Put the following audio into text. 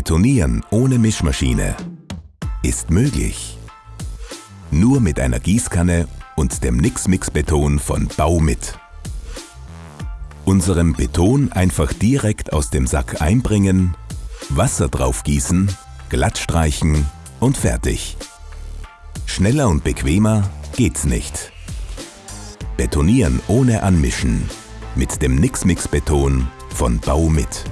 Betonieren ohne Mischmaschine ist möglich. Nur mit einer Gießkanne und dem Nix-Mix Beton von Bau mit. Unserem Beton einfach direkt aus dem Sack einbringen, Wasser draufgießen, glatt streichen und fertig. Schneller und bequemer geht's nicht. Betonieren ohne Anmischen mit dem Nix-Mix Beton von Bau mit.